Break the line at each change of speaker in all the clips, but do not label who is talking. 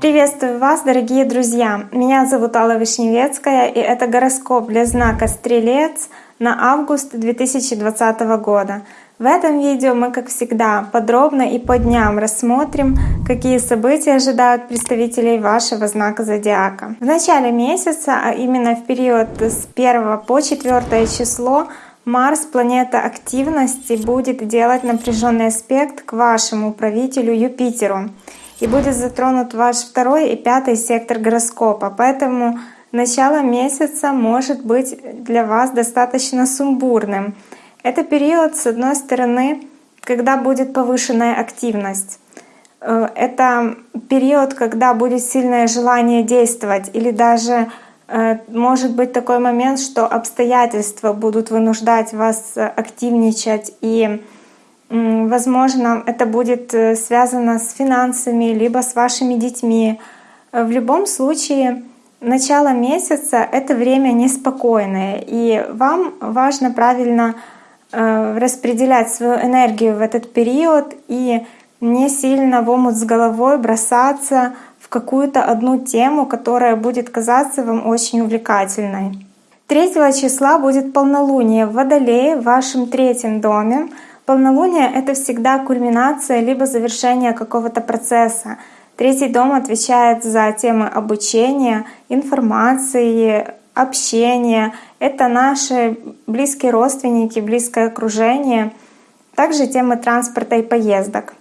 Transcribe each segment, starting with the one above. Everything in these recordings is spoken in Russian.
Приветствую вас, дорогие друзья! Меня зовут Алла Вишневецкая, и это гороскоп для знака Стрелец на август 2020 года. В этом видео мы, как всегда, подробно и по дням рассмотрим, какие события ожидают представителей вашего знака зодиака. В начале месяца, а именно в период с 1 по 4 число, Марс, планета активности, будет делать напряженный аспект к вашему правителю Юпитеру и будет затронут ваш второй и пятый сектор гороскопа. Поэтому начало месяца может быть для вас достаточно сумбурным. Это период, с одной стороны, когда будет повышенная активность. Э, это период, когда будет сильное желание действовать или даже может быть такой момент, что обстоятельства будут вынуждать вас активничать и Возможно, это будет э, связано с финансами, либо с вашими детьми. В любом случае, начало месяца — это время неспокойное, и вам важно правильно э, распределять свою энергию в этот период и не сильно в омут с головой бросаться какую-то одну тему, которая будет казаться вам очень увлекательной. 3 числа будет полнолуние в Водолее в вашем третьем доме — Полнолуние — это всегда кульминация либо завершение какого-то процесса. Третий дом отвечает за темы обучения, информации, общения. Это наши близкие родственники, близкое окружение. Также темы транспорта и поездок.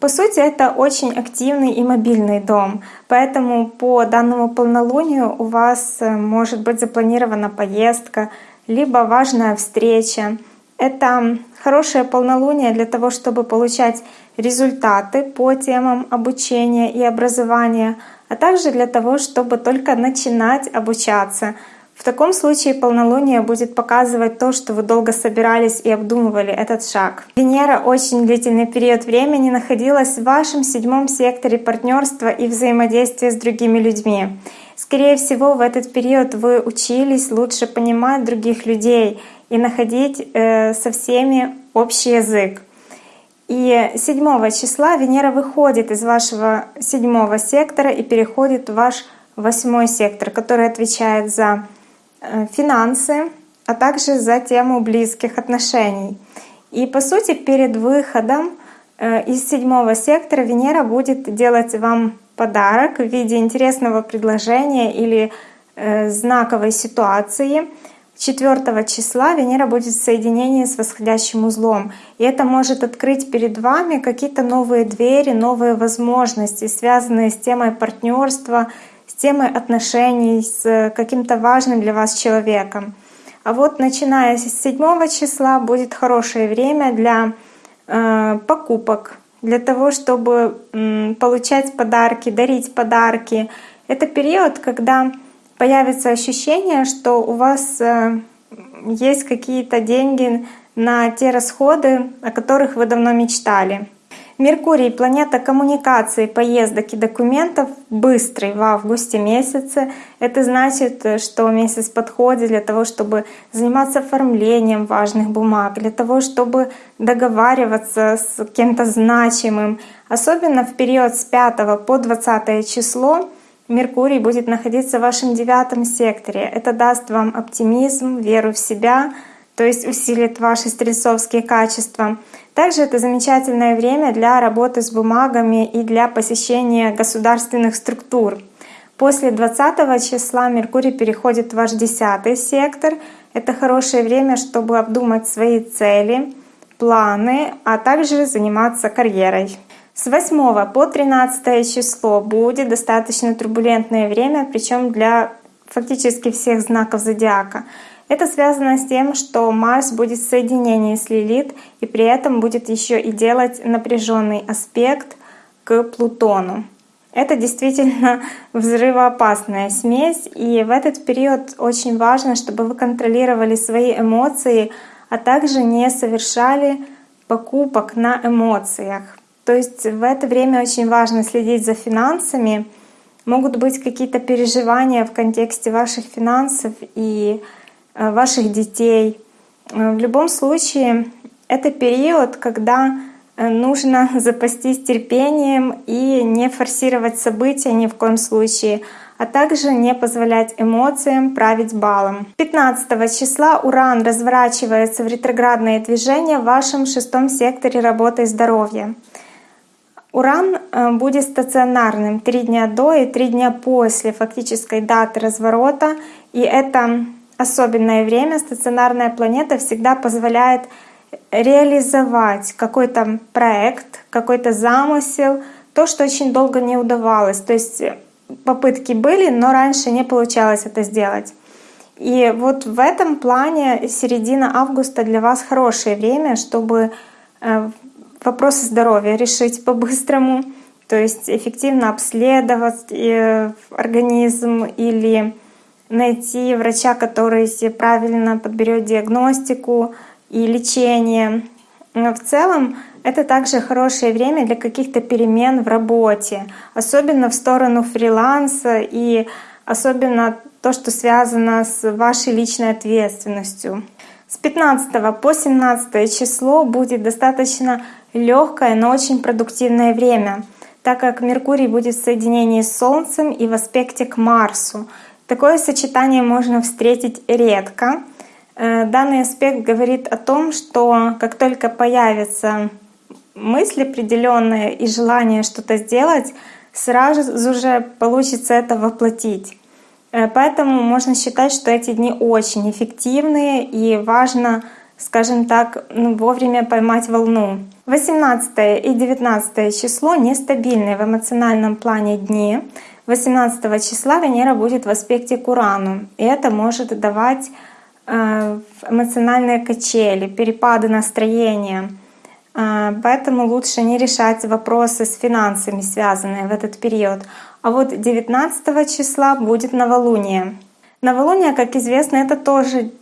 По сути, это очень активный и мобильный дом, поэтому по данному полнолунию у вас э, может быть запланирована поездка, либо важная встреча. Это хорошее полнолуние для того, чтобы получать результаты по темам обучения и образования, а также для того, чтобы только начинать обучаться. В таком случае полнолуние будет показывать то, что вы долго собирались и обдумывали этот шаг. Венера очень длительный период времени находилась в вашем седьмом секторе партнерства и взаимодействия с другими людьми. Скорее всего, в этот период вы учились лучше понимать других людей и находить э, со всеми общий язык. И 7 числа Венера выходит из вашего седьмого сектора и переходит в ваш восьмой сектор, который отвечает за финансы, а также за тему близких отношений. И по сути перед выходом э, из седьмого сектора Венера будет делать вам подарок в виде интересного предложения или э, знаковой ситуации. 4 числа Венера будет в соединении с восходящим узлом. И это может открыть перед вами какие-то новые двери, новые возможности, связанные с темой партнерства, темой отношений, с каким-то важным для вас человеком. А вот начиная с 7 числа будет хорошее время для э, покупок, для того, чтобы получать подарки, дарить подарки. Это период, когда появится ощущение, что у вас э, есть какие-то деньги на те расходы, о которых вы давно мечтали. Меркурий — планета коммуникации, поездок и документов, быстрый в августе месяце. Это значит, что месяц подходит для того, чтобы заниматься оформлением важных бумаг, для того, чтобы договариваться с кем-то значимым. Особенно в период с 5 по 20 число Меркурий будет находиться в вашем девятом секторе. Это даст вам оптимизм, веру в себя — то есть усилит ваши стрельцовские качества. Также это замечательное время для работы с бумагами и для посещения государственных структур. После 20 числа Меркурий переходит в ваш 10 сектор. Это хорошее время, чтобы обдумать свои цели, планы, а также заниматься карьерой. С 8 по 13 число будет достаточно турбулентное время, причем для фактически всех знаков зодиака. Это связано с тем, что Марс будет в соединении с Лилит и при этом будет еще и делать напряженный аспект к Плутону. Это действительно взрывоопасная смесь, и в этот период очень важно, чтобы вы контролировали свои эмоции, а также не совершали покупок на эмоциях. То есть в это время очень важно следить за финансами. Могут быть какие-то переживания в контексте ваших финансов и ваших детей. Э, в любом случае, это период, когда э, нужно запастись терпением и не форсировать события ни в коем случае, а также не позволять эмоциям править балом. 15 числа Уран разворачивается в ретроградное движение в вашем шестом секторе работы и здоровья. Уран э, будет стационарным три дня до и три дня после фактической даты разворота. И это особенное время стационарная планета всегда позволяет реализовать какой-то проект, какой-то замысел, то, что очень долго не удавалось. То есть попытки были, но раньше не получалось это сделать. И вот в этом плане середина августа для вас хорошее время, чтобы э, вопросы здоровья решить по-быстрому, то есть эффективно обследовать э, организм или найти врача, который правильно подберет диагностику и лечение. Но в целом это также хорошее время для каких-то перемен в работе, особенно в сторону фриланса и особенно то, что связано с вашей личной ответственностью. С 15 по 17 число будет достаточно легкое, но очень продуктивное время, так как Меркурий будет в соединении с Солнцем и в аспекте к Марсу. Такое сочетание можно встретить редко. Э, данный аспект говорит о том, что как только появится мысль определенная и желание что-то сделать, сразу же получится это воплотить. Э, поэтому можно считать, что эти дни очень эффективные и важно, скажем так, ну, вовремя поймать волну. 18 и 19 число нестабильные в эмоциональном плане дни. 18 числа Венера будет в аспекте к Урану, и это может давать э, эмоциональные качели, перепады настроения. Э, поэтому лучше не решать вопросы с финансами, связанные в этот период. А вот 19 числа будет новолуние. Новолуние, как известно, это тоже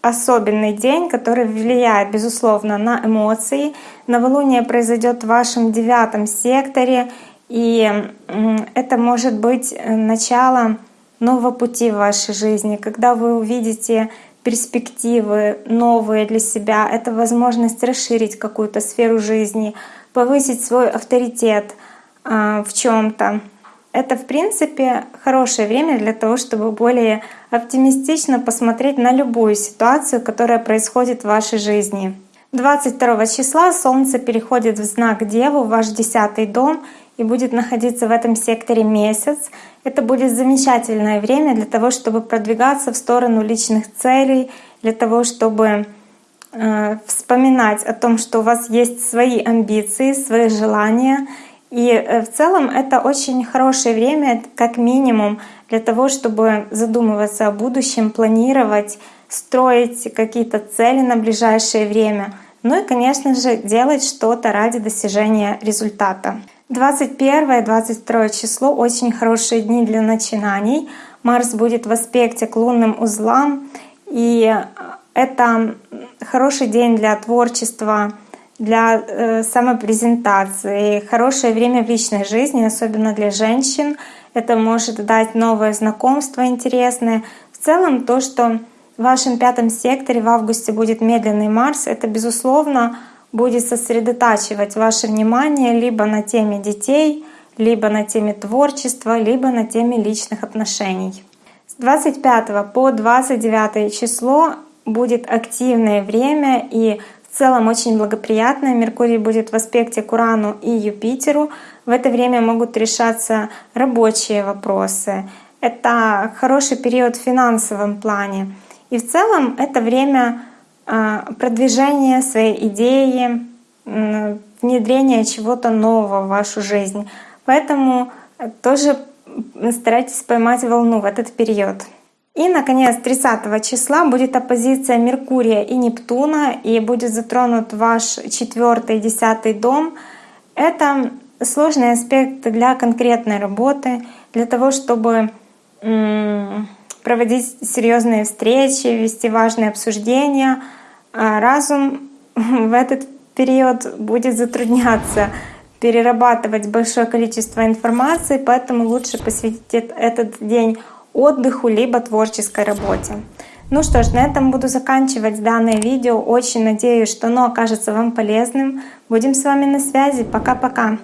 особенный день, который влияет, безусловно, на эмоции. Новолуние произойдет в вашем девятом секторе, и это может быть э, начало нового пути в вашей жизни, когда вы увидите перспективы новые для себя. Это возможность расширить какую-то сферу жизни, повысить свой авторитет э, в чем-то. Это, в принципе, хорошее время для того, чтобы более оптимистично посмотреть на любую ситуацию, которая происходит в вашей жизни. 22 числа Солнце переходит в знак Деву, в ваш десятый дом, и будет находиться в этом секторе месяц. Это будет замечательное время для того, чтобы продвигаться в сторону личных целей, для того, чтобы э, вспоминать о том, что у вас есть свои амбиции, свои желания, и э, в целом это очень хорошее время, как минимум, для того, чтобы задумываться о будущем, планировать, строить какие-то цели на ближайшее время. Ну и, конечно же, делать что-то ради достижения результата. 21-22 число — очень хорошие дни для начинаний. Марс будет в аспекте к лунным узлам, и это хороший день для творчества, для э, самопрезентации, хорошее время в личной жизни, особенно для женщин. Это может дать новое знакомство интересное. В целом то, что в вашем пятом секторе в августе будет медленный Марс, это, безусловно, будет сосредотачивать ваше внимание либо на теме детей, либо на теме творчества, либо на теме личных отношений. С 25 по 29 число будет активное время и в целом очень благоприятная. Меркурий будет в аспекте к Урану и Юпитеру. В это время могут решаться рабочие вопросы. Это хороший период в финансовом плане. И в целом это время а, продвижения своей идеи, внедрения чего-то нового в вашу жизнь. Поэтому тоже старайтесь поймать волну в этот период. И, наконец, 30 числа будет оппозиция Меркурия и Нептуна, и будет затронут ваш четвертый десятый дом. Это сложный аспект для конкретной работы, для того, чтобы проводить серьезные встречи, вести важные обсуждения. А разум в этот период будет затрудняться перерабатывать большое количество информации, поэтому лучше посвятить этот день отдыху либо творческой работе. Ну что ж, на этом буду заканчивать данное видео. Очень надеюсь, что оно окажется вам полезным. Будем с вами на связи. Пока-пока.